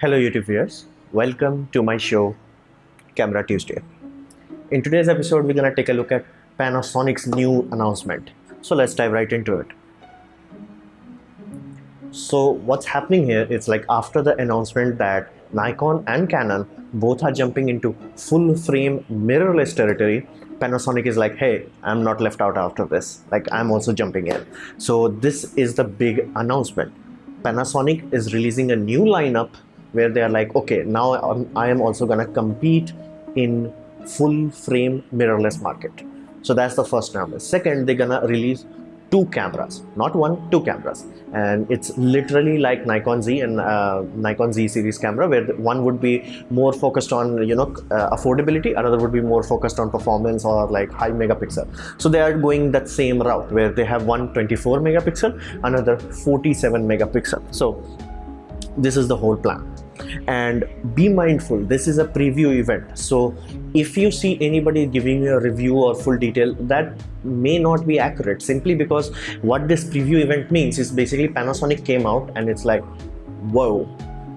Hello YouTube viewers, welcome to my show Camera Tuesday. In today's episode, we're gonna take a look at Panasonic's new announcement. So let's dive right into it. So what's happening here is like after the announcement that Nikon and Canon both are jumping into full frame mirrorless territory, Panasonic is like, hey, I'm not left out after this. Like I'm also jumping in. So this is the big announcement. Panasonic is releasing a new lineup where they are like, okay, now I'm, I am also gonna compete in full frame mirrorless market. So that's the first number. Second, they're gonna release two cameras, not one, two cameras. And it's literally like Nikon Z and uh, Nikon Z series camera, where one would be more focused on, you know, uh, affordability, another would be more focused on performance or like high megapixel. So they are going that same route where they have one 24 megapixel, another 47 megapixel. So this is the whole plan and be mindful this is a preview event. So if you see anybody giving you a review or full detail that may not be accurate simply because what this preview event means is basically Panasonic came out and it's like whoa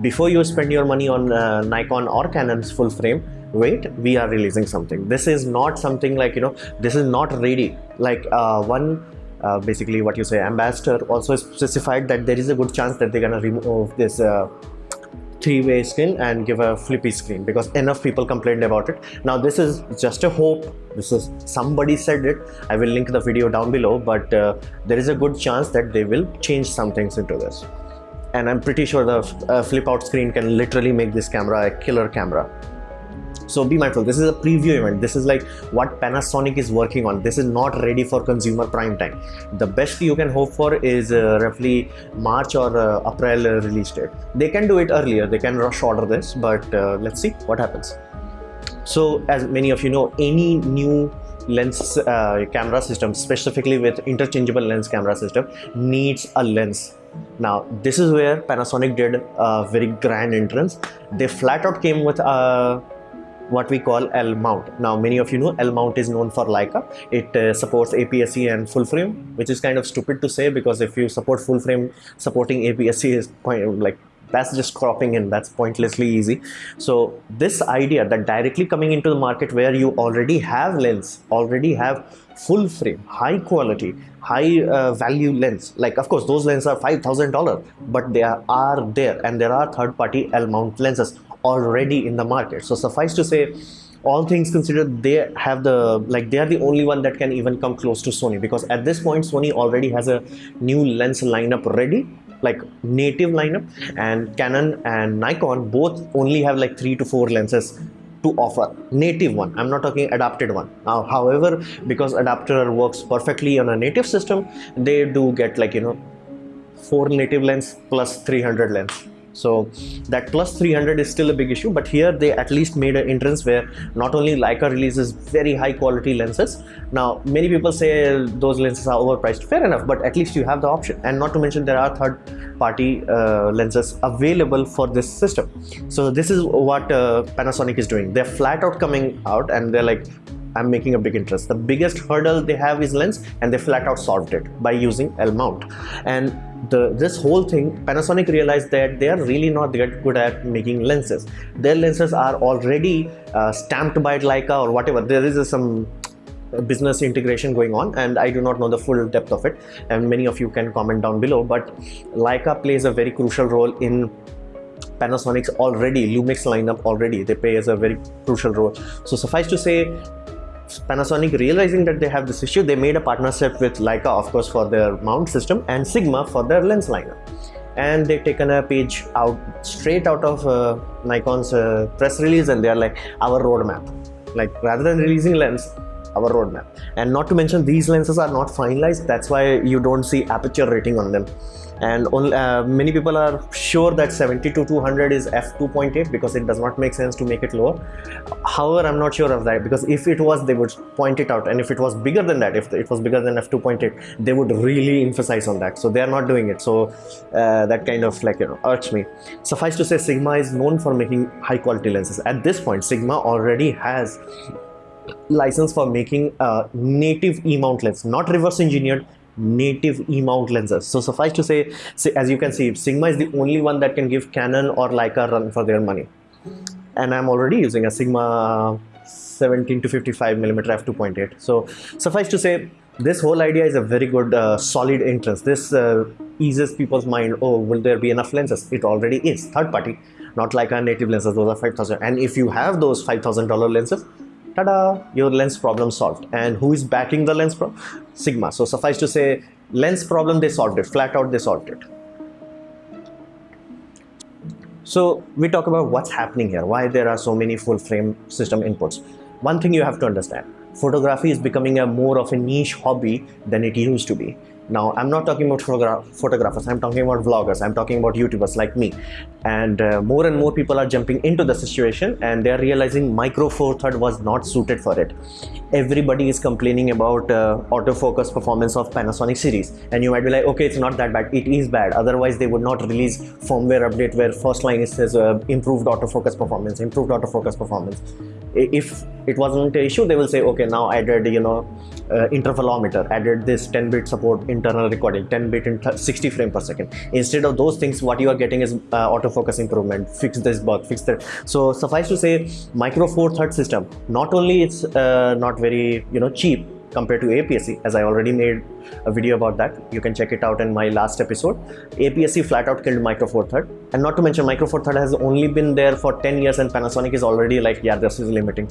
before you spend your money on uh, Nikon or Canon's full frame wait we are releasing something. This is not something like you know this is not ready. Like uh, one uh, basically what you say ambassador also specified that there is a good chance that they're gonna remove this uh, three-way screen and give a flippy screen because enough people complained about it. Now this is just a hope. This is somebody said it. I will link the video down below but uh, there is a good chance that they will change some things into this. And i'm pretty sure the uh, flip out screen can literally make this camera a killer camera so be mindful. This is a preview event. This is like what panasonic is working on. This is not ready for consumer prime time. The best you can hope for is uh, roughly march or uh, april uh, release date. They can do it earlier. They can rush order this but uh, let's see what happens. So as many of you know any new lens uh, camera system specifically with interchangeable lens camera system needs a lens. Now this is where panasonic did a very grand entrance. They flat out came with a what we call L mount. Now many of you know L mount is known for Leica. It uh, supports APS-C and full frame, which is kind of stupid to say because if you support full frame, supporting APS-C is point, like that's just cropping in that's pointlessly easy so this idea that directly coming into the market where you already have lens already have full frame high quality high uh, value lens like of course those lenses are five thousand dollar but they are, are there and there are third party l mount lenses already in the market. So suffice to say all things considered they have the like they are the only one that can even come close to sony because at this point sony already has a new lens lineup ready like native lineup. And canon and nikon both only have like three to four lenses to offer. Native one. I'm not talking adapted one. Now however because adapter works perfectly on a native system they do get like you know four native lens plus 300 lens so that plus 300 is still a big issue but here they at least made an entrance where not only Leica releases very high quality lenses now many people say those lenses are overpriced fair enough but at least you have the option and not to mention there are third party uh, lenses available for this system so this is what uh, Panasonic is doing they're flat out coming out and they're like I'm making a big interest. The biggest hurdle they have is lens and they flat out solved it by using L mount. And the this whole thing, Panasonic realized that they are really not that good at making lenses. Their lenses are already uh, stamped by Leica or whatever. There is some business integration going on and I do not know the full depth of it and many of you can comment down below but Leica plays a very crucial role in Panasonic's already Lumix lineup already they play as a very crucial role so suffice to say Panasonic realizing that they have this issue, they made a partnership with Leica, of course, for their mount system and Sigma for their lens lineup. And they've taken a page out straight out of uh, Nikon's uh, press release and they're like, our roadmap. Like rather than releasing lens, our roadmap. And not to mention these lenses are not finalized. That's why you don't see aperture rating on them. And only, uh, many people are sure that 70 to 200 is f2.8 because it does not make sense to make it lower. However i'm not sure of that because if it was they would point it out. And if it was bigger than that if it was bigger than f2.8 they would really emphasize on that. So they are not doing it. So uh, that kind of like you know urged me. Suffice to say sigma is known for making high quality lenses. At this point sigma already has license for making a native e-mount lens not reverse engineered native E-mount lenses. So suffice to say, say, as you can see, Sigma is the only one that can give Canon or Leica run for their money. And I'm already using a Sigma 17 to 55 millimeter f2.8. So suffice to say, this whole idea is a very good uh, solid entrance. This uh, eases people's mind. Oh, will there be enough lenses? It already is third party, not like our native lenses. Those are 5,000. And if you have those $5,000 lenses, tada, your lens problem solved. And who is backing the lens problem? Sigma. So suffice to say, lens problem they solved it. Flat out they solved it. So we talk about what's happening here, why there are so many full frame system inputs. One thing you have to understand, photography is becoming a more of a niche hobby than it used to be. Now, I'm not talking about photogra photographers, I'm talking about vloggers, I'm talking about YouTubers like me. And uh, more and more people are jumping into the situation and they're realizing Micro Four Third was not suited for it. Everybody is complaining about uh, autofocus performance of Panasonic series. And you might be like, okay, it's not that bad. It is bad. Otherwise, they would not release firmware update where first line says uh, improved autofocus performance, improved autofocus performance if it wasn't an issue they will say okay now added you know uh, intervalometer added this 10 bit support internal recording 10 bit in 60 frame per second instead of those things what you are getting is uh, autofocus improvement fix this bug fix that. So suffice to say micro four third system not only it's uh, not very you know cheap compared to APS-C as I already made a video about that. You can check it out in my last episode. APS-C flat out killed Micro Four Third. And not to mention Micro Four Third has only been there for 10 years and Panasonic is already like yeah this is limiting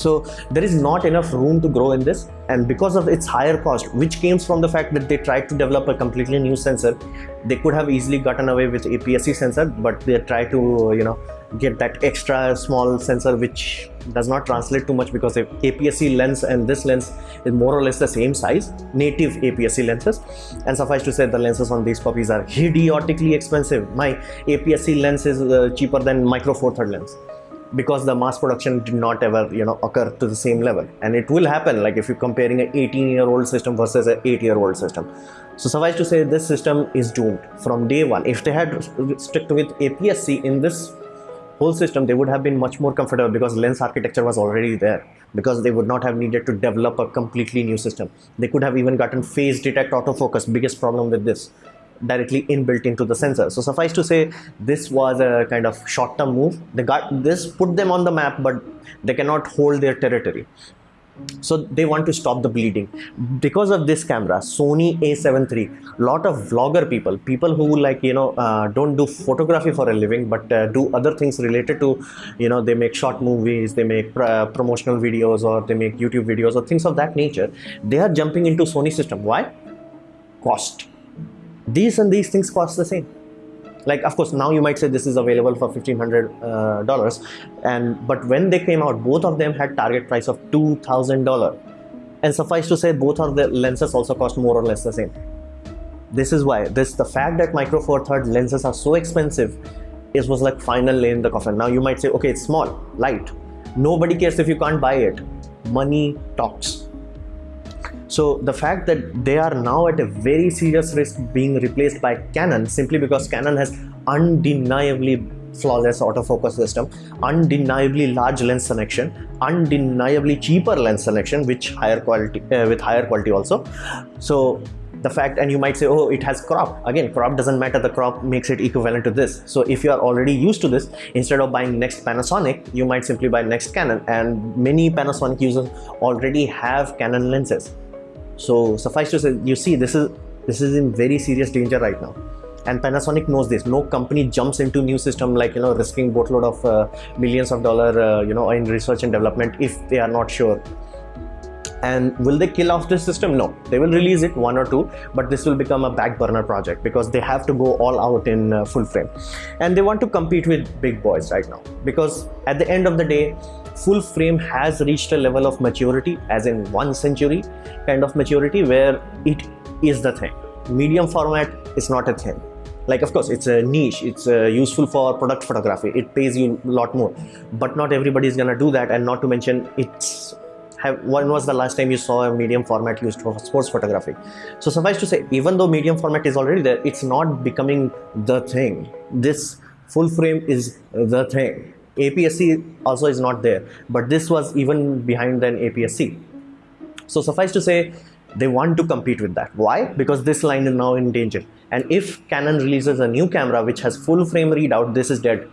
so there is not enough room to grow in this. And because of its higher cost which came from the fact that they tried to develop a completely new sensor they could have easily gotten away with APS-C sensor but they tried to you know get that extra small sensor which does not translate too much because if APS-C lens and this lens is more or less the same size native APS-C lenses. And suffice to say the lenses on these puppies are idiotically expensive. My APS-C lens is uh, cheaper than micro four third lens because the mass production did not ever you know occur to the same level. And it will happen like if you're comparing an 18 year old system versus an 8 year old system. So suffice to say this system is doomed from day one. If they had stuck with APS-C in this whole system they would have been much more comfortable because lens architecture was already there because they would not have needed to develop a completely new system. They could have even gotten phase detect autofocus biggest problem with this directly inbuilt into the sensor. So suffice to say this was a kind of short-term move. They got this put them on the map but they cannot hold their territory. So they want to stop the bleeding. Because of this camera sony a7 III lot of vlogger people people who like you know uh, don't do photography for a living but uh, do other things related to you know they make short movies they make uh, promotional videos or they make youtube videos or things of that nature they are jumping into sony system. Why? Cost these and these things cost the same. Like of course now you might say this is available for $1500 uh, and but when they came out both of them had target price of $2000 and suffice to say both of the lenses also cost more or less the same. This is why this the fact that micro four third lenses are so expensive is was like final in the coffin. Now you might say okay it's small light. Nobody cares if you can't buy it. Money talks so the fact that they are now at a very serious risk being replaced by Canon simply because Canon has undeniably flawless autofocus system, undeniably large lens selection, undeniably cheaper lens selection, which higher quality uh, with higher quality also. So the fact and you might say oh it has crop. Again crop doesn't matter. The crop makes it equivalent to this. So if you are already used to this instead of buying next Panasonic you might simply buy next Canon. And many Panasonic users already have Canon lenses so suffice to say, you see, this is this is in very serious danger right now. And Panasonic knows this. No company jumps into new system like you know risking boatload of uh, millions of dollar uh, you know in research and development if they are not sure. And will they kill off this system? No, they will release it one or two, but this will become a back burner project because they have to go all out in uh, full frame, and they want to compete with big boys right now because at the end of the day full frame has reached a level of maturity as in one century kind of maturity where it is the thing. Medium format is not a thing. Like of course it's a niche. It's uh, useful for product photography. It pays you a lot more. But not everybody is gonna do that. And not to mention it's have, when was the last time you saw a medium format used for sports photography? So suffice to say even though medium format is already there it's not becoming the thing. This full frame is the thing. APS-C also is not there but this was even behind than APS-C so suffice to say they want to compete with that. Why? Because this line is now in danger. And if canon releases a new camera which has full frame readout this is dead.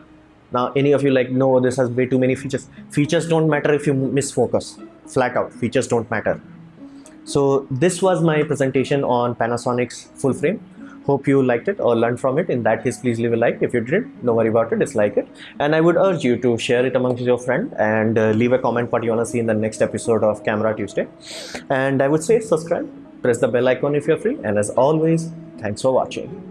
Now any of you like no this has way too many features. Features don't matter if you miss focus flat out. Features don't matter. So this was my presentation on panasonic's full frame. Hope you liked it or learned from it. In that case please leave a like if you didn't don't worry about it. Dislike it. And i would urge you to share it amongst your friend and uh, leave a comment what you want to see in the next episode of camera tuesday. And i would say subscribe. Press the bell icon if you're free. And as always thanks for watching